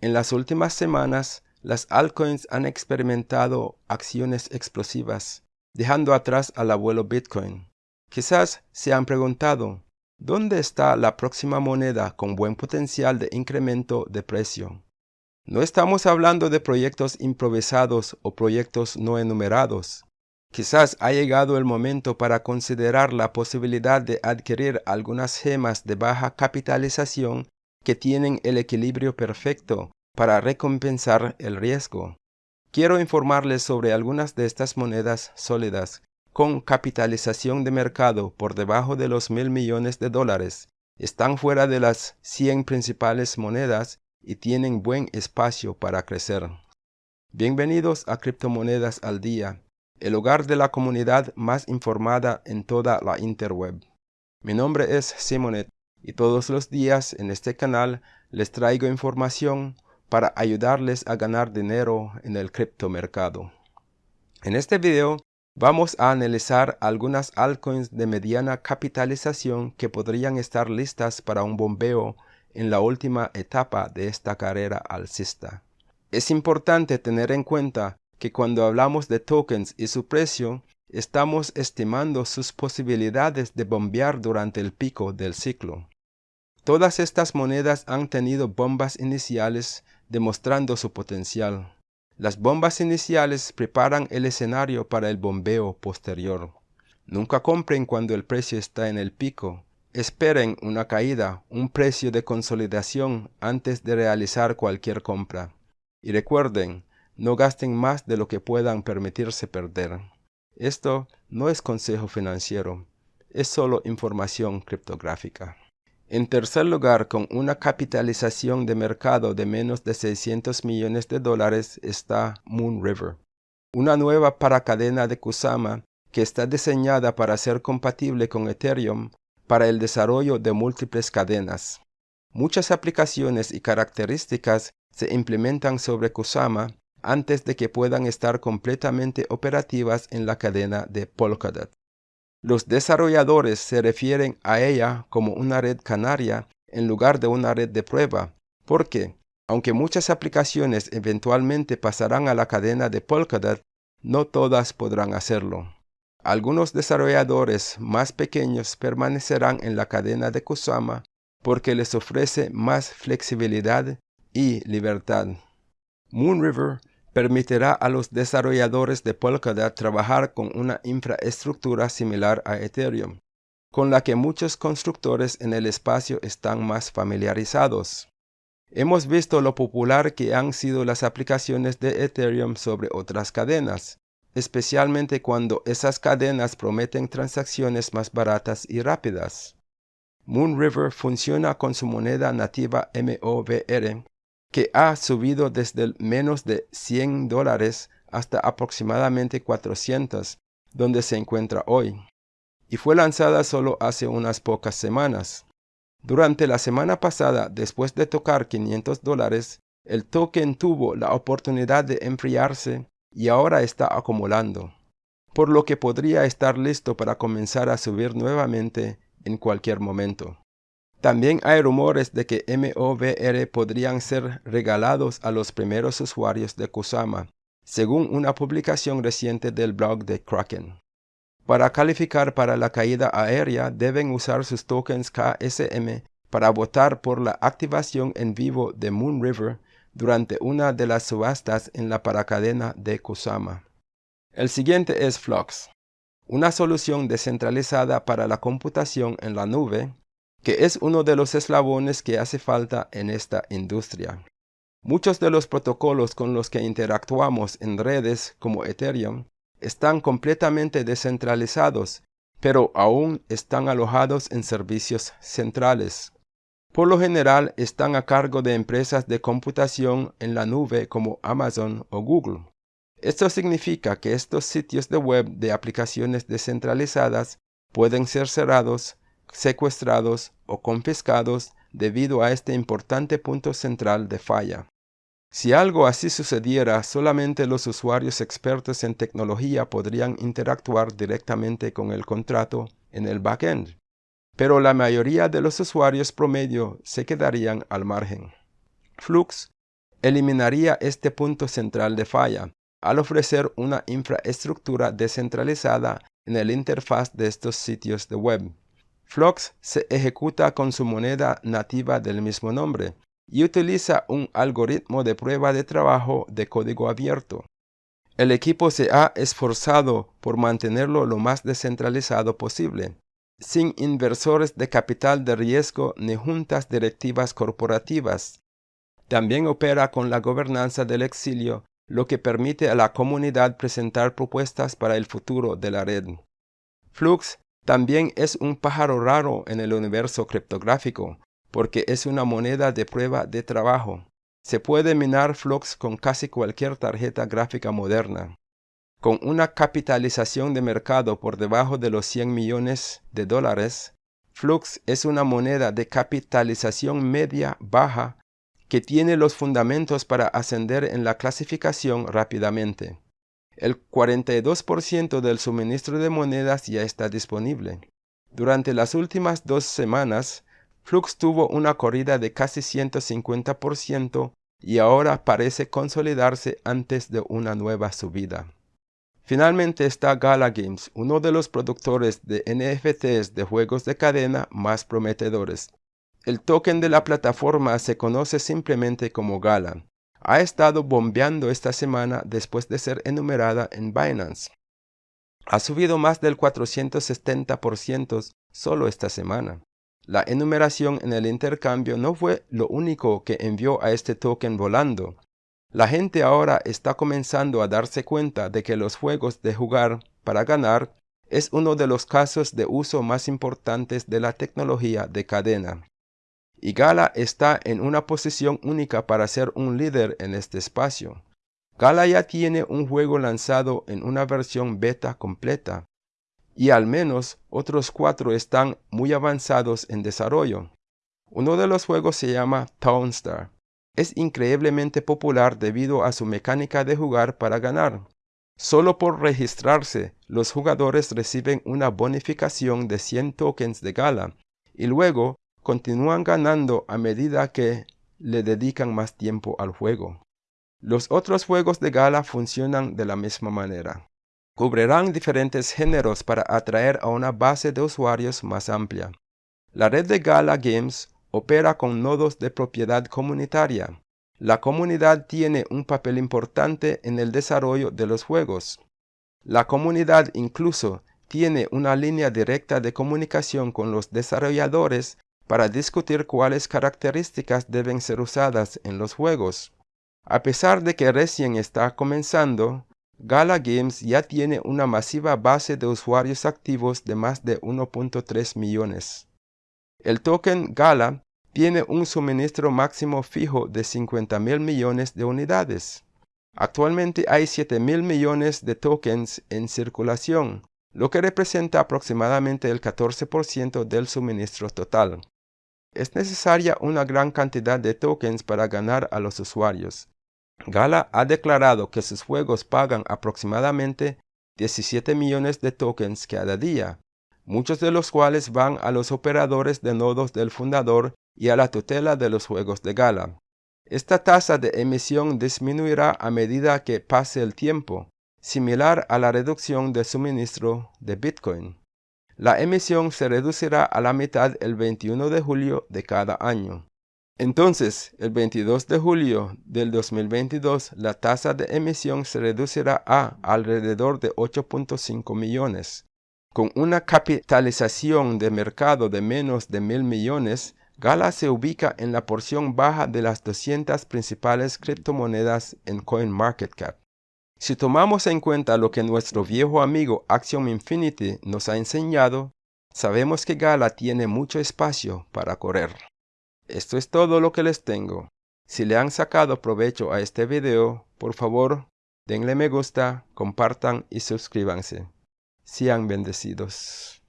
En las últimas semanas, las altcoins han experimentado acciones explosivas, dejando atrás al abuelo Bitcoin. Quizás se han preguntado, ¿dónde está la próxima moneda con buen potencial de incremento de precio? No estamos hablando de proyectos improvisados o proyectos no enumerados. Quizás ha llegado el momento para considerar la posibilidad de adquirir algunas gemas de baja capitalización que tienen el equilibrio perfecto para recompensar el riesgo. Quiero informarles sobre algunas de estas monedas sólidas con capitalización de mercado por debajo de los mil millones de dólares. Están fuera de las 100 principales monedas y tienen buen espacio para crecer. Bienvenidos a Criptomonedas al Día, el hogar de la comunidad más informada en toda la interweb. Mi nombre es Simonet y todos los días en este canal les traigo información para ayudarles a ganar dinero en el criptomercado. En este video vamos a analizar algunas altcoins de mediana capitalización que podrían estar listas para un bombeo en la última etapa de esta carrera alcista. Es importante tener en cuenta que cuando hablamos de tokens y su precio, estamos estimando sus posibilidades de bombear durante el pico del ciclo. Todas estas monedas han tenido bombas iniciales demostrando su potencial. Las bombas iniciales preparan el escenario para el bombeo posterior. Nunca compren cuando el precio está en el pico. Esperen una caída, un precio de consolidación antes de realizar cualquier compra. Y recuerden, no gasten más de lo que puedan permitirse perder. Esto no es consejo financiero, es solo información criptográfica. En tercer lugar, con una capitalización de mercado de menos de 600 millones de dólares está Moon River, una nueva paracadena de Kusama que está diseñada para ser compatible con Ethereum para el desarrollo de múltiples cadenas. Muchas aplicaciones y características se implementan sobre Kusama antes de que puedan estar completamente operativas en la cadena de Polkadot. Los desarrolladores se refieren a ella como una red canaria en lugar de una red de prueba, porque, aunque muchas aplicaciones eventualmente pasarán a la cadena de Polkadot, no todas podrán hacerlo. Algunos desarrolladores más pequeños permanecerán en la cadena de Kusama porque les ofrece más flexibilidad y libertad. Moonriver permitirá a los desarrolladores de Polkadot trabajar con una infraestructura similar a Ethereum, con la que muchos constructores en el espacio están más familiarizados. Hemos visto lo popular que han sido las aplicaciones de Ethereum sobre otras cadenas, especialmente cuando esas cadenas prometen transacciones más baratas y rápidas. Moonriver funciona con su moneda nativa MOVR que ha subido desde menos de 100 dólares hasta aproximadamente 400, donde se encuentra hoy, y fue lanzada solo hace unas pocas semanas. Durante la semana pasada, después de tocar 500 dólares, el token tuvo la oportunidad de enfriarse y ahora está acumulando, por lo que podría estar listo para comenzar a subir nuevamente en cualquier momento. También hay rumores de que MOVR podrían ser regalados a los primeros usuarios de Kusama, según una publicación reciente del blog de Kraken. Para calificar para la caída aérea deben usar sus tokens KSM para votar por la activación en vivo de Moon River durante una de las subastas en la paracadena de Kusama. El siguiente es Flux, una solución descentralizada para la computación en la nube que es uno de los eslabones que hace falta en esta industria. Muchos de los protocolos con los que interactuamos en redes como Ethereum están completamente descentralizados, pero aún están alojados en servicios centrales. Por lo general están a cargo de empresas de computación en la nube como Amazon o Google. Esto significa que estos sitios de web de aplicaciones descentralizadas pueden ser cerrados secuestrados o confiscados debido a este importante punto central de falla. Si algo así sucediera, solamente los usuarios expertos en tecnología podrían interactuar directamente con el contrato en el backend, pero la mayoría de los usuarios promedio se quedarían al margen. Flux eliminaría este punto central de falla al ofrecer una infraestructura descentralizada en el interfaz de estos sitios de web. Flux se ejecuta con su moneda nativa del mismo nombre y utiliza un algoritmo de prueba de trabajo de código abierto. El equipo se ha esforzado por mantenerlo lo más descentralizado posible, sin inversores de capital de riesgo ni juntas directivas corporativas. También opera con la gobernanza del exilio, lo que permite a la comunidad presentar propuestas para el futuro de la red. Flux también es un pájaro raro en el universo criptográfico, porque es una moneda de prueba de trabajo. Se puede minar Flux con casi cualquier tarjeta gráfica moderna. Con una capitalización de mercado por debajo de los 100 millones de dólares, Flux es una moneda de capitalización media baja que tiene los fundamentos para ascender en la clasificación rápidamente. El 42% del suministro de monedas ya está disponible. Durante las últimas dos semanas, Flux tuvo una corrida de casi 150% y ahora parece consolidarse antes de una nueva subida. Finalmente está Gala Games, uno de los productores de NFTs de juegos de cadena más prometedores. El token de la plataforma se conoce simplemente como Gala. Ha estado bombeando esta semana después de ser enumerada en Binance. Ha subido más del 470% solo esta semana. La enumeración en el intercambio no fue lo único que envió a este token volando. La gente ahora está comenzando a darse cuenta de que los juegos de jugar para ganar es uno de los casos de uso más importantes de la tecnología de cadena y Gala está en una posición única para ser un líder en este espacio. Gala ya tiene un juego lanzado en una versión beta completa, y al menos otros cuatro están muy avanzados en desarrollo. Uno de los juegos se llama Townstar. Es increíblemente popular debido a su mecánica de jugar para ganar. Solo por registrarse, los jugadores reciben una bonificación de 100 tokens de Gala, y luego continúan ganando a medida que le dedican más tiempo al juego. Los otros juegos de gala funcionan de la misma manera. Cubrirán diferentes géneros para atraer a una base de usuarios más amplia. La red de Gala Games opera con nodos de propiedad comunitaria. La comunidad tiene un papel importante en el desarrollo de los juegos. La comunidad incluso tiene una línea directa de comunicación con los desarrolladores para discutir cuáles características deben ser usadas en los juegos. A pesar de que recién está comenzando, Gala Games ya tiene una masiva base de usuarios activos de más de 1.3 millones. El token Gala tiene un suministro máximo fijo de 50 mil millones de unidades. Actualmente hay 7 mil millones de tokens en circulación, lo que representa aproximadamente el 14% del suministro total es necesaria una gran cantidad de tokens para ganar a los usuarios. Gala ha declarado que sus juegos pagan aproximadamente 17 millones de tokens cada día, muchos de los cuales van a los operadores de nodos del fundador y a la tutela de los juegos de Gala. Esta tasa de emisión disminuirá a medida que pase el tiempo, similar a la reducción de suministro de Bitcoin. La emisión se reducirá a la mitad el 21 de julio de cada año. Entonces, el 22 de julio del 2022, la tasa de emisión se reducirá a alrededor de 8.5 millones. Con una capitalización de mercado de menos de mil millones, Gala se ubica en la porción baja de las 200 principales criptomonedas en CoinMarketCap. Si tomamos en cuenta lo que nuestro viejo amigo Axiom Infinity nos ha enseñado, sabemos que Gala tiene mucho espacio para correr. Esto es todo lo que les tengo. Si le han sacado provecho a este video, por favor, denle me gusta, compartan y suscríbanse. Sean bendecidos.